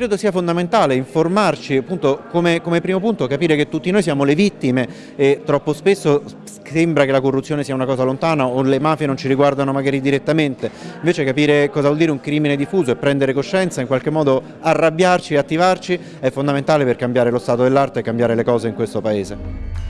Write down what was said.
credo sia fondamentale informarci, appunto come, come primo punto capire che tutti noi siamo le vittime e troppo spesso sembra che la corruzione sia una cosa lontana o le mafie non ci riguardano magari direttamente, invece capire cosa vuol dire un crimine diffuso e prendere coscienza, in qualche modo arrabbiarci e attivarci è fondamentale per cambiare lo stato dell'arte e cambiare le cose in questo Paese.